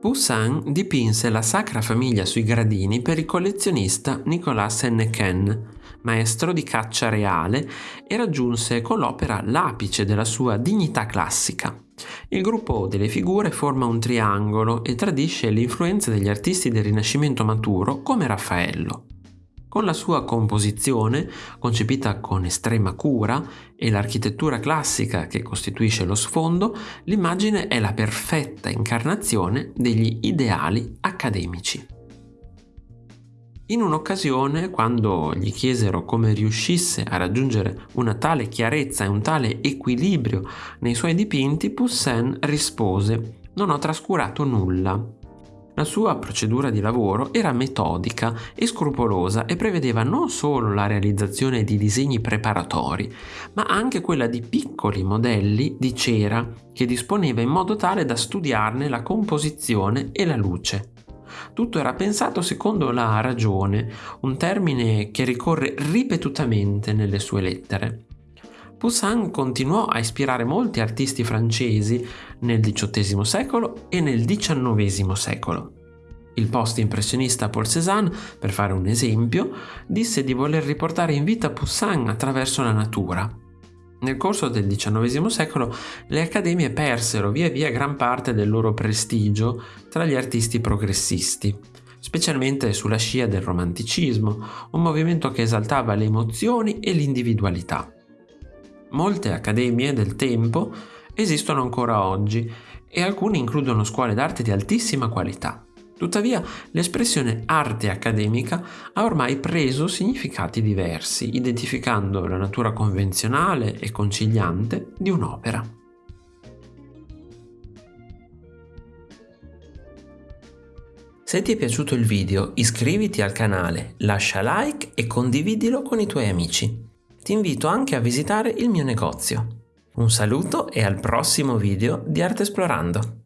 Poussin dipinse la Sacra Famiglia sui gradini per il collezionista Nicolas Hennequin, maestro di caccia reale, e raggiunse con l'opera l'apice della sua dignità classica. Il gruppo delle figure forma un triangolo e tradisce l'influenza degli artisti del Rinascimento maturo come Raffaello. Con la sua composizione, concepita con estrema cura, e l'architettura classica che costituisce lo sfondo, l'immagine è la perfetta incarnazione degli ideali accademici. In un'occasione, quando gli chiesero come riuscisse a raggiungere una tale chiarezza e un tale equilibrio nei suoi dipinti, Poussin rispose «Non ho trascurato nulla. La sua procedura di lavoro era metodica e scrupolosa e prevedeva non solo la realizzazione di disegni preparatori, ma anche quella di piccoli modelli di cera che disponeva in modo tale da studiarne la composizione e la luce. Tutto era pensato secondo la ragione, un termine che ricorre ripetutamente nelle sue lettere. Poussin continuò a ispirare molti artisti francesi nel XVIII secolo e nel XIX secolo. Il post-impressionista Paul Cézanne, per fare un esempio, disse di voler riportare in vita Poussin attraverso la natura. Nel corso del XIX secolo le accademie persero via via gran parte del loro prestigio tra gli artisti progressisti, specialmente sulla scia del romanticismo, un movimento che esaltava le emozioni e l'individualità. Molte accademie del tempo esistono ancora oggi e alcune includono scuole d'arte di altissima qualità. Tuttavia, l'espressione arte accademica ha ormai preso significati diversi, identificando la natura convenzionale e conciliante di un'opera. Se ti è piaciuto il video iscriviti al canale, lascia like e condividilo con i tuoi amici ti invito anche a visitare il mio negozio. Un saluto e al prossimo video di Arte Esplorando!